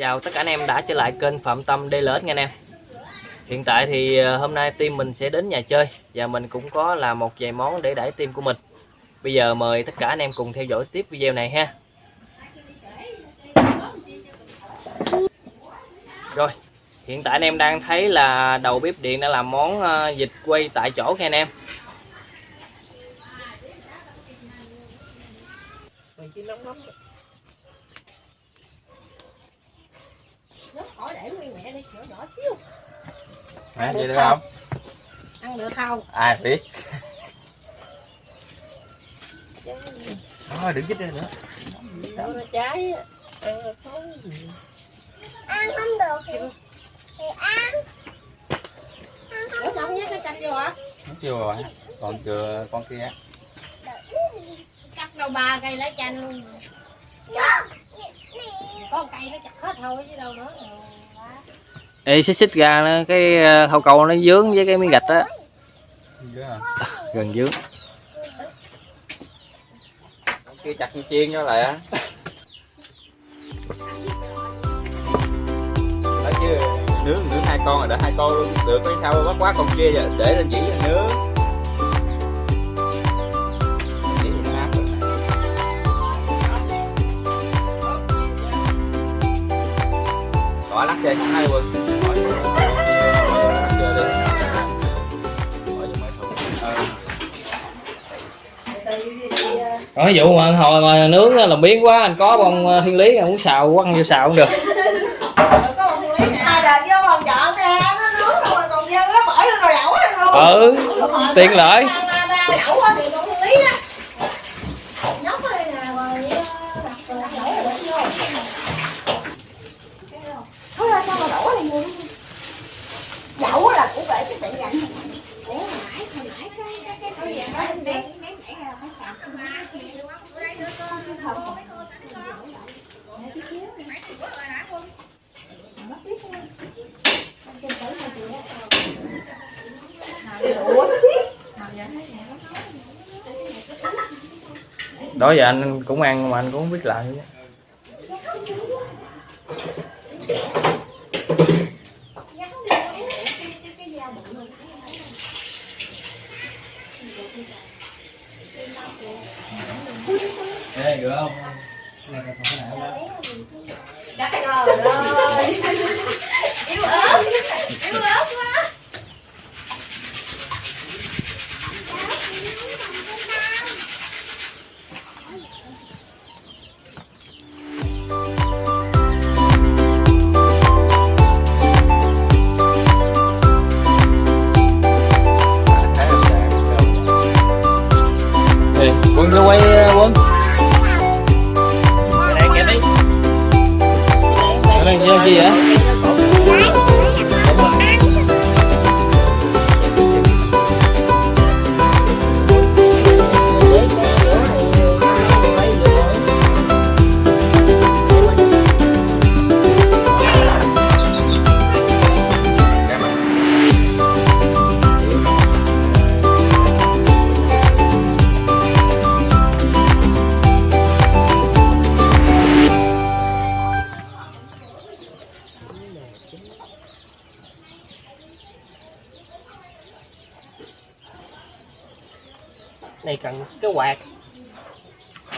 Chào tất cả anh em đã trở lại kênh Phạm Tâm DLS nha anh em. Hiện tại thì ờ, hôm nay team mình sẽ đến nhà chơi Và mình cũng có làm một vài món để đẩy team của mình. Bây giờ mời tất cả anh em cùng theo dõi tiếp video này ha. Rồi, Hiện tại anh em đang thấy là đầu bếp điện đã làm món ờ, vịt quay tại chỗ nha anh em. Mình chỉ nóng nóng. Khỏi để nguyên mẹ đi, nhỏ nhỏ xíu. Được vậy được không? Ăn được không? Ai biết. Thôi đừng chích ra nữa. Đâu nó trái á, ăn được không? ăn không được thì, thì ăn Ủa sao không nhét cái chanh vô hả? Nó chưa rồi. Còn chưa con kia. Cắt đâu ba cây lá chanh luôn. Có một cây nó chặt hết thôi chứ đâu nữa. Ê xích xích ra nó, cái ờ, hậu cầu nó dướng với cái miếng gạch á. À. Gần dướng. Kia chặt như chiên cho lại á. Đó chứ nướng nướng hai con rồi đã hai con luôn. Được cái sao bắt quá con kia giờ để lên dĩ rồi nướng. Rồi. Lắc chơi hai quân bỏ Còn cái vụ mà hồi mà nướng làm biến quá anh có bông ờ, thiên lý anh muốn xào quăng vô xào cũng được. Hai đợt vô còn chọn ra nó nướng rồi còn dư nó bỏ lên rồi lẩu ăn luôn. ừ tiện lợi Ba ba lẩu á thì còn thiên lý đó. Nhóc đây nè rồi ờ, đặt rồi đặt lẩu rồi bỏ vô. Thôi ra sao mà lẩu này nhiều Lẩu là cũng phải cái tiện dành. Ủa hồi nãy hồi nãy cái cái cái cái gì đó em đem đem nhảy ra phải sạc. Ủa nó xí đó giờ anh cũng ăn mà anh cũng không biết làm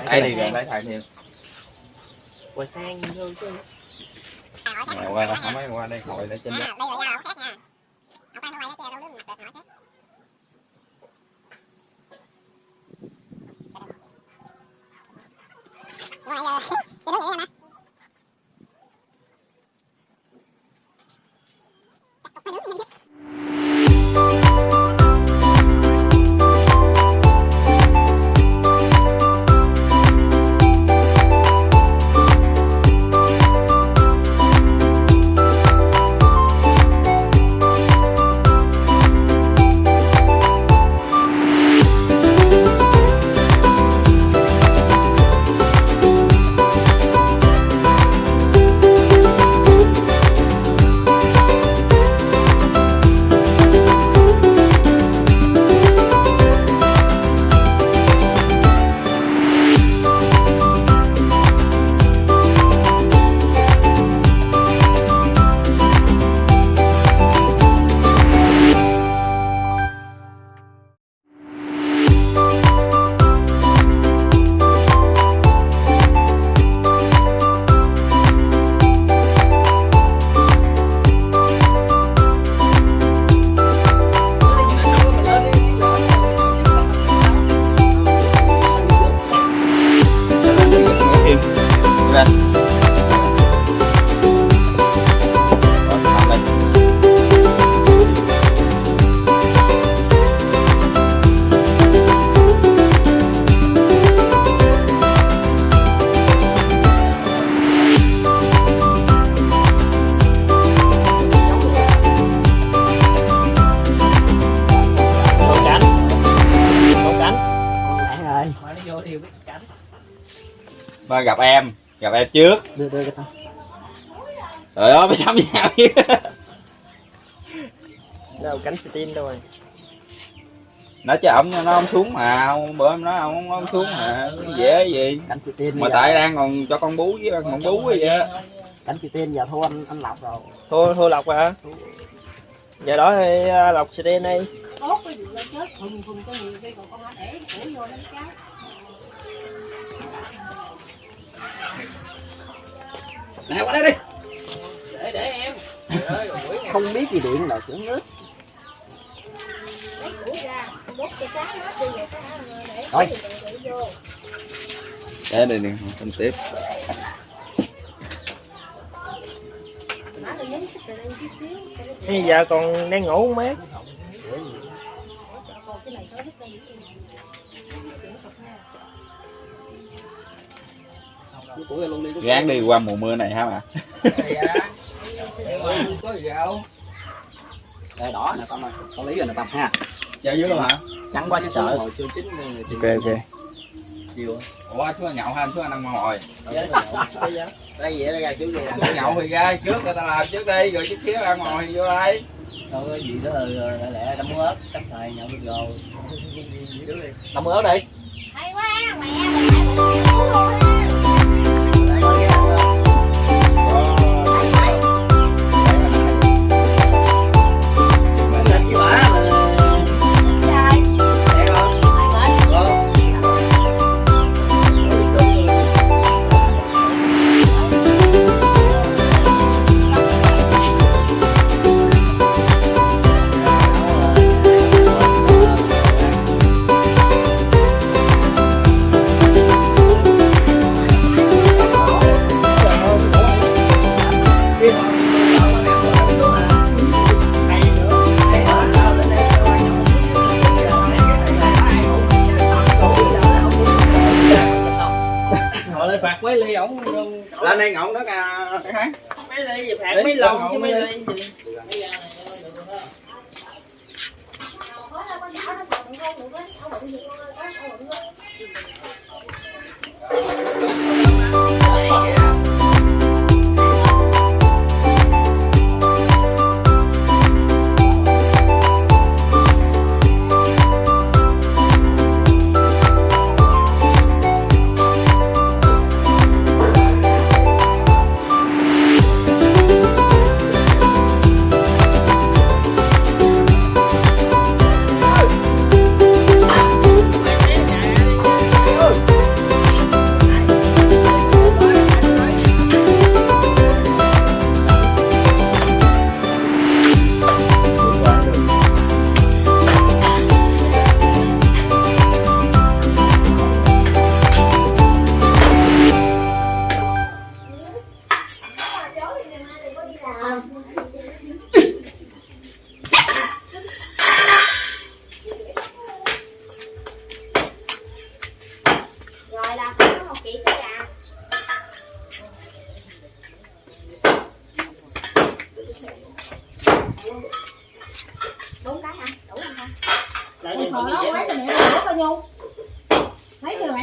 đây đi gần đây thầy thêm quạt than vô chứ Nè, qua đây không mấy qua đây ngồi để trên đó em trước. Đưa đưa cái tao. Trời ơi mới sắm chứ đâu cánh tin đâu rồi? Nó chứ ổng nó không xuống mà bữa em nói ông không không xuống mà dễ gì. Mà tại đang còn cho con bú với con bú vậy á. Cánh tin giờ thua anh anh lọc rồi. Thua thua lộc à giờ đó thì à, lộc sẽ đi. Đi tốt cái vụ lên chết thùng thùng cho nhiều khi còn con đã để để vô lấy cháu này qua đây đi. Để để em. Không biết gì điện là sướng nước. Lấy củi ra bút cho cá hết đi rồi cá để Thôi. để để vô. Để đây nè không tiếp. Bây giờ còn đang ngủ không mát cái gán đi qua mùa mưa này hả mà đây đỏ nè con ơi. Con lý rồi nè tâm ha. Chơi dưới luôn hả? Trắng quá chứ sợ. Ok ok. Ủa chú nhậu ha chú ăn ăn ngồi đây vậy ra chú gì chú nhậu thì ra trước người ta làm trước đi rồi chút xíu ăn ngồi vô đây. Đâu có gì đó lẹ lẹ đâm ớt chắc thời nhậu được rồi. Đâm ớt đi. Hay quá mẹ mấy ly ổng lên đây ngọng đó ca hả? Mấy ly gì phạt Đấy, mấy lon chứ mấy ly gì rồi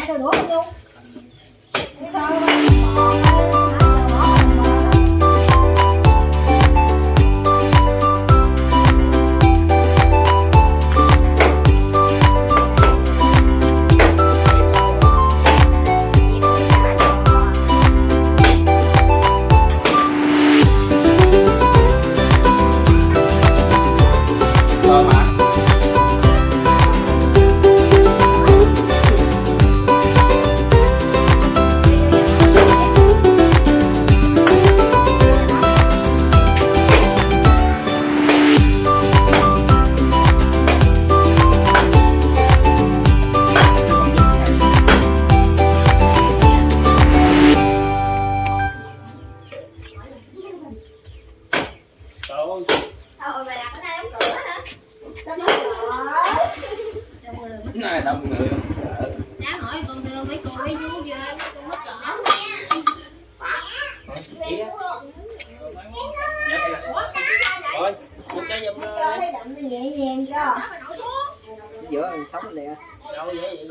Lấy cho mẹ? Sao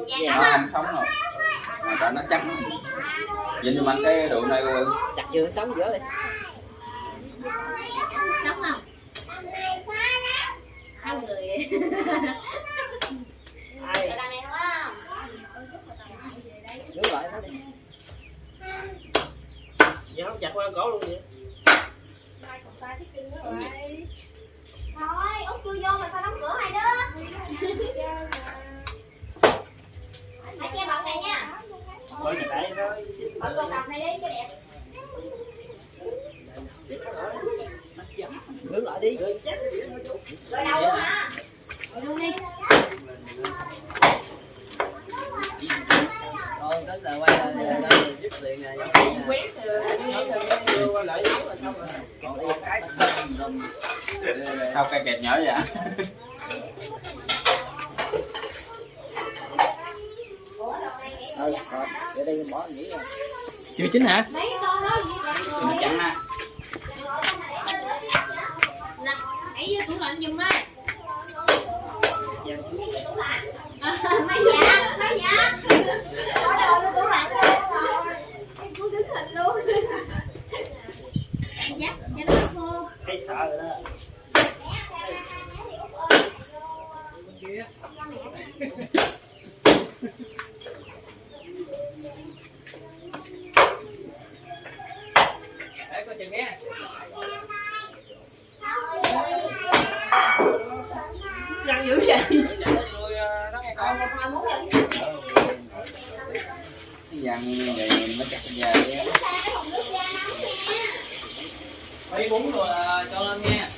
vậy? Dạ không sống rồi. Mà cho nó chắc nhìn cho mạnh cái đường này rồi chặt chưa sống giữa đi. Sống không? Hai người. Giữ lại nó đi. Giờ không chặt qua cổ luôn vậy thôi út chui vô mà sao đóng cửa hai đứa hãy che bọc này nha. Thôi thì tại thôi. Con cặp này đi cho đẹp. Giữ lại đi. Rồi đầu luôn hả? Rồi luôn đi. Thôi tới giờ quay lại dứt liền này giống như nè. quét đưa qua lại là xong rồi. Còn đây cái xong rồi. sao cây kẹp nhỏ vậy Thôi, để đây bỏ nghỉ rồi. chưa chín hả đẩy vô tủ lạnh giùm á mấy dạ mấy dạ bỏ đồ vô tủ lạnh luôn rồi muốn đứng hình luôn dắt cho nó khô thấy sợ rồi đó coi chừng nghe. Răng dữ vậy. Rồi, ờ, đó vậy nó Mấy bún rồi à, cho lên nha.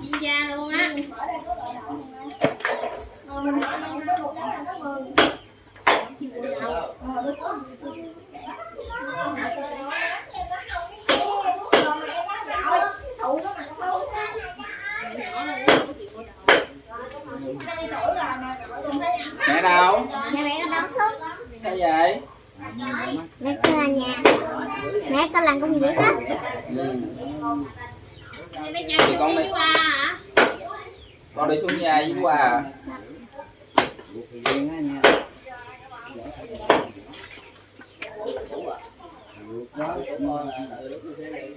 chuyên gia luôn á mẹ đâu Nhà mẹ con đón xuống sao vậy Mẹ con là nhà Mẹ con làm công việc á ừ. Đây mấy cha Thì con đi đi. qua hả con đi xuống nhà với quà à? Thì riêng á nha. Đó, của con là tự lúc nó sẽ đi.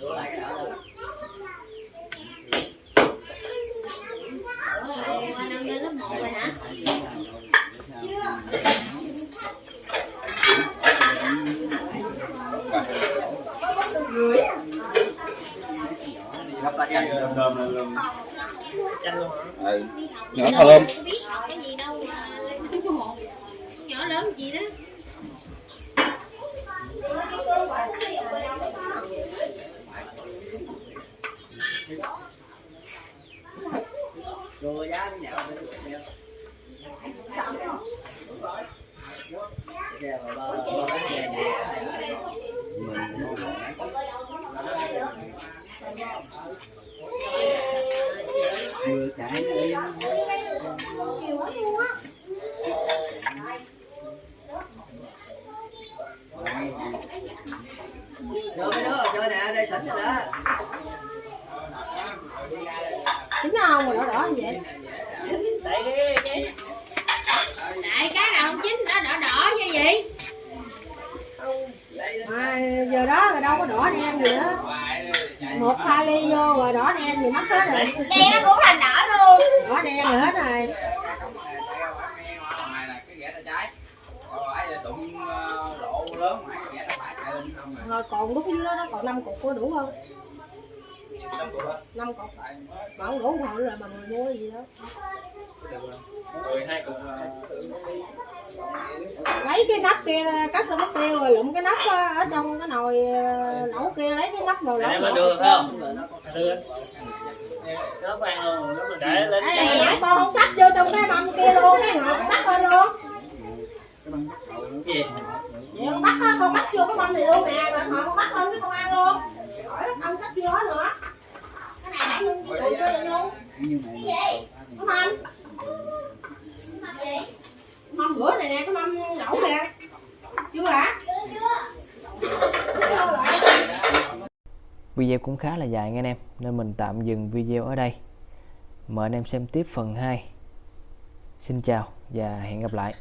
Rửa lại cái đỡ lên. Ủa rồi qua năm lên lớp 1 rồi hả lắp thơm lên luôn. Chanh luôn hả? ừ Nhỏ nhỏ thơm cái gì đâu một nhỏ lớn gì đó. Rồi giá được này. Vừa chạy nó đi. Chơi mấy đứa, chơi nè, đây sẵn rồi đó. Chính không mà đỏ đỏ như vậy Tại cái- cái nào không chín nó đỏ đỏ như vậy mà giờ đó là đâu có đỏ đen gì đó một hai ly vô rồi đỏ đen gì mất hết rồi. Đen nó cũng thành đỏ luôn. Đỏ đen rồi hết rồi. Còn à rồi còn lúc dưới đó nó còn năm cục có đủ không? Năm cục. Mà không đủ hồi là bằng mua gì đó. Rồi hai cục ờ, lấy cái nắp kia cắt ra mất tiêu rồi lụm cái nắp á, ở trong cái nồi ờ, lẩu kia lấy cái nắp nồi để lẩu. mới đưa không? Đưa. Nó khoan luôn, nó mình để lên Ê, nãy con không sắp vô trong cái mâm kia luôn cái ngồi con bắt lên luôn. Cái gì? vậy con bắt con bắt vô cái mâm này luôn nè rồi ngồi con bắt lên cái con ăn luôn. Khỏi nó không sắp vô nữa. Cái này nãy chưa vậy nhung như này mình cầu thang thì- Có mâm Mâm bữa này nè, cái mâm nấu nè Chưa hả? Sao lại? Video cũng khá là dài nha anh em, Nên mình tạm dừng video ở đây. Mời anh em xem tiếp phần 2 Xin chào và hẹn gặp lại.